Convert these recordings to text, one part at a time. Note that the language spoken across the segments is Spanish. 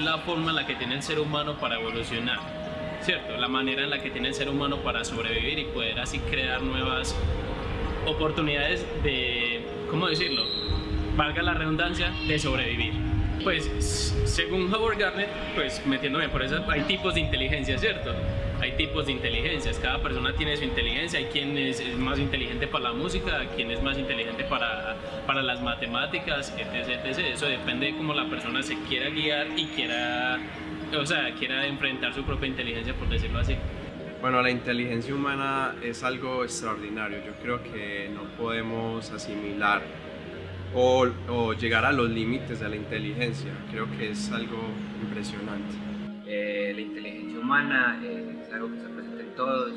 la forma en la que tiene el ser humano para evolucionar, ¿cierto? La manera en la que tiene el ser humano para sobrevivir y poder así crear nuevas oportunidades de, ¿cómo decirlo? Valga la redundancia, de sobrevivir. Pues según Howard Garnett, pues metiéndome por eso, hay tipos de inteligencia, ¿cierto? Hay tipos de inteligencias, cada persona tiene su inteligencia, hay quien es, más inteligente para la música, quien es más inteligente para, para las matemáticas, etc, etc. Eso depende de cómo la persona se quiera guiar y quiera, o sea, quiera enfrentar su propia inteligencia, por decirlo así. Bueno, la inteligencia humana es algo extraordinario. Yo creo que no podemos asimilar o, o llegar a los límites de la inteligencia. Creo que es algo impresionante. Eh, la inteligencia humana es algo que está presente en todos,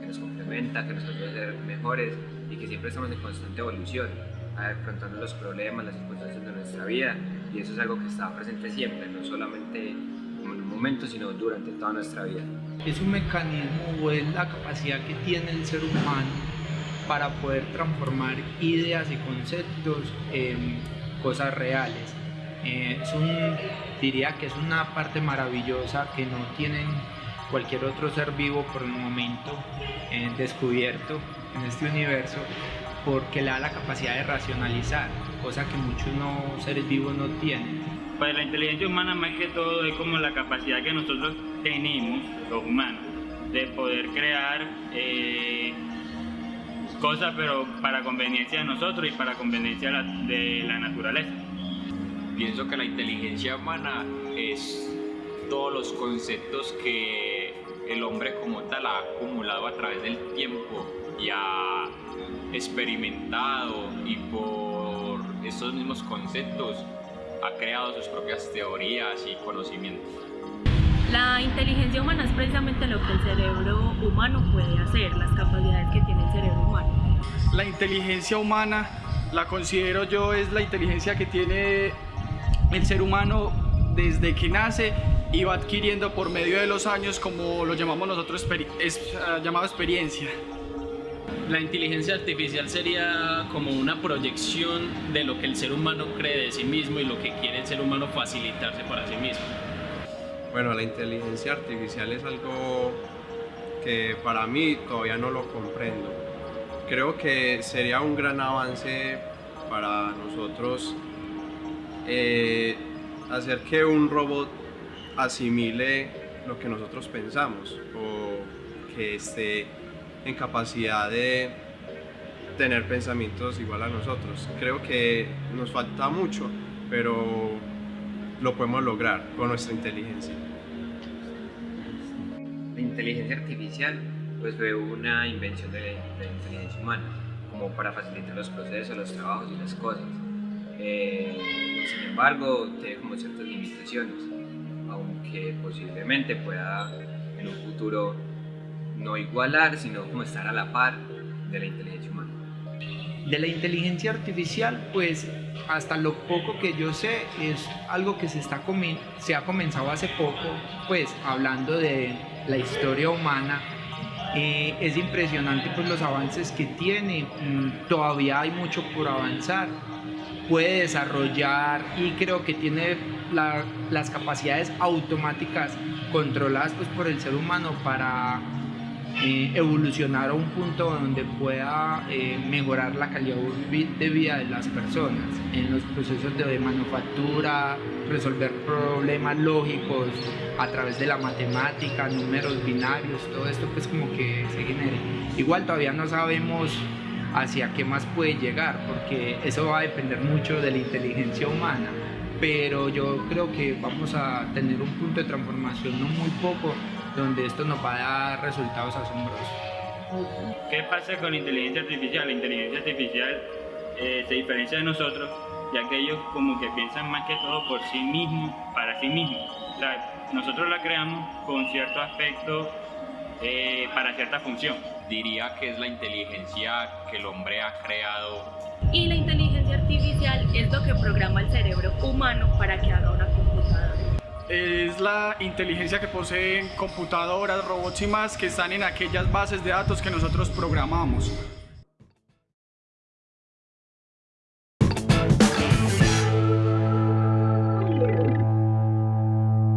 que nos complementa, que nos ayuda a ser mejores y que siempre estamos en constante evolución, afrontando los problemas, las circunstancias de nuestra vida y eso es algo que está presente siempre, no solamente en un momento, sino durante toda nuestra vida es un mecanismo o es la capacidad que tiene el ser humano para poder transformar ideas y conceptos en cosas reales. Eh, es un, diría que es una parte maravillosa que no tienen cualquier otro ser vivo por el momento eh, descubierto en este universo porque le da la capacidad de racionalizar, cosa que muchos no, seres vivos no tienen. Pues la inteligencia humana más que todo es como la capacidad que nosotros tenemos, los humanos, de poder crear eh, cosas pero para conveniencia de nosotros y para conveniencia de la naturaleza. Pienso que la inteligencia humana es todos los conceptos que el hombre como tal ha acumulado a través del tiempo y ha experimentado y por esos mismos conceptos ha creado sus propias teorías y conocimientos. La inteligencia humana es precisamente lo que el cerebro humano puede hacer, las capacidades que tiene el cerebro humano. La inteligencia humana, la considero yo, es la inteligencia que tiene el ser humano desde que nace y va adquiriendo por medio de los años, como lo llamamos nosotros, es, uh, llamado experiencia. La inteligencia artificial sería como una proyección de lo que el ser humano cree de sí mismo y lo que quiere el ser humano facilitarse para sí mismo. Bueno, la inteligencia artificial es algo que para mí todavía no lo comprendo. Creo que sería un gran avance para nosotros eh, hacer que un robot asimile lo que nosotros pensamos o que esté en capacidad de tener pensamientos igual a nosotros. Creo que nos falta mucho, pero lo podemos lograr con nuestra inteligencia. La inteligencia artificial pues fue una invención de la, inteligencia humana, como para facilitar los procesos, los trabajos y las cosas. Eh, sin embargo, tiene como ciertas limitaciones, aunque posiblemente pueda en un futuro no igualar, sino como estar a la par de la inteligencia humana. De la inteligencia artificial, pues hasta lo poco que yo sé es algo que se, está se ha comenzado hace poco, pues hablando de la historia humana, eh, es impresionante pues los avances que tiene, mm, todavía hay mucho por avanzar, puede desarrollar y creo que tiene las capacidades automáticas controladas pues, por el ser humano para eh, evolucionar a un punto donde pueda eh, mejorar la calidad de vida de las personas en los procesos de manufactura, resolver problemas lógicos a través de la matemática, números binarios, todo esto pues como que se genere. Igual todavía no sabemos hacia qué más puede llegar porque eso va a depender mucho de la inteligencia humana pero yo creo que vamos a tener un punto de transformación no muy poco donde esto nos va a dar resultados asombrosos. ¿Qué pasa con la inteligencia artificial? La inteligencia artificial eh, se diferencia de nosotros, ya que ellos como que piensan más que todo por sí mismos, para sí mismos. nosotros la creamos con cierto aspecto eh, para cierta función. Diría que es la inteligencia que el hombre ha creado. Y la inteligencia artificial es lo que programa el cerebro humano para que haga una computadora es la inteligencia que poseen computadoras, robots y más que están en aquellas bases de datos que nosotros programamos.